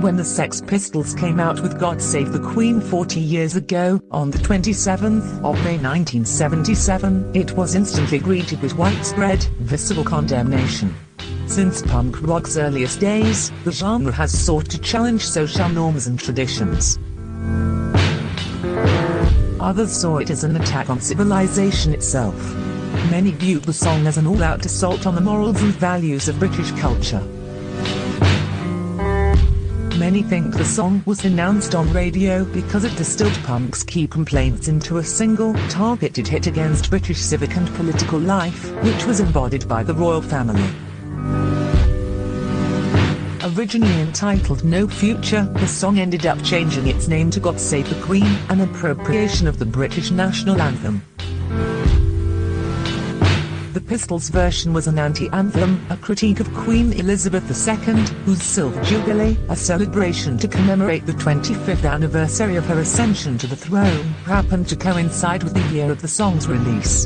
When the Sex Pistols came out with God Save the Queen 40 years ago, on the 27th of May 1977, it was instantly greeted with widespread, visible condemnation. Since punk rock's earliest days, the genre has sought to challenge social norms and traditions. Others saw it as an attack on civilization itself. Many viewed the song as an all-out assault on the morals and values of British culture. Many think the song was announced on radio because it distilled punk's key complaints into a single, targeted hit against British civic and political life, which was embodied by the royal family. Originally entitled No Future, the song ended up changing its name to God Save the Queen, an appropriation of the British national anthem. The Pistols version was an anti-anthem, a critique of Queen Elizabeth II, whose Silver Jubilee, a celebration to commemorate the 25th anniversary of her ascension to the throne, happened to coincide with the year of the song's release.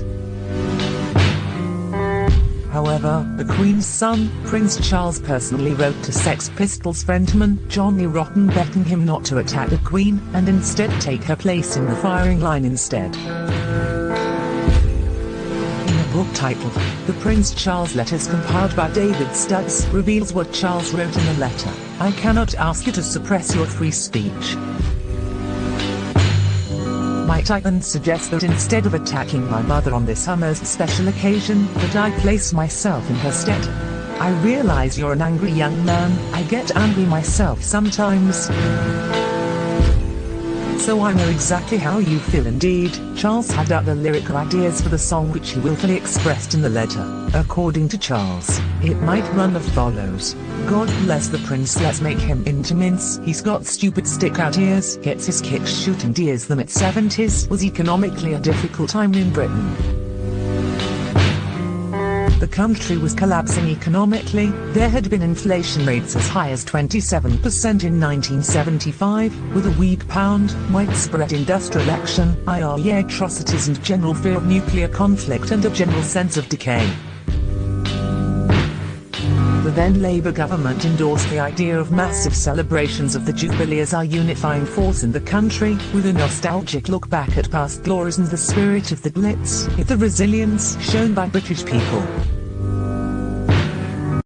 However, the Queen's son, Prince Charles personally wrote to Sex Pistols frontman, Johnny Rotten begging him not to attack the Queen, and instead take her place in the firing line instead book titled The Prince Charles Letters compiled by David Stubbs reveals what Charles wrote in the letter. I cannot ask you to suppress your free speech. Might I then suggest that instead of attacking my mother on this most special occasion, that I place myself in her stead? I realize you're an angry young man, I get angry myself sometimes so I know exactly how you feel indeed. Charles had other lyrical ideas for the song which he willfully expressed in the letter. According to Charles, it might run as follows. God bless the prince let's make him into mince. He's got stupid stick out ears, gets his kicks shooting deers the mid-70s was economically a difficult time in Britain. The country was collapsing economically, there had been inflation rates as high as 27% in 1975, with a weak pound, widespread industrial action, IRA atrocities and general fear of nuclear conflict and a general sense of decay. The then Labour government endorsed the idea of massive celebrations of the Jubilee as our unifying force in the country, with a nostalgic look back at past glories and the spirit of the Blitz, the resilience shown by British people.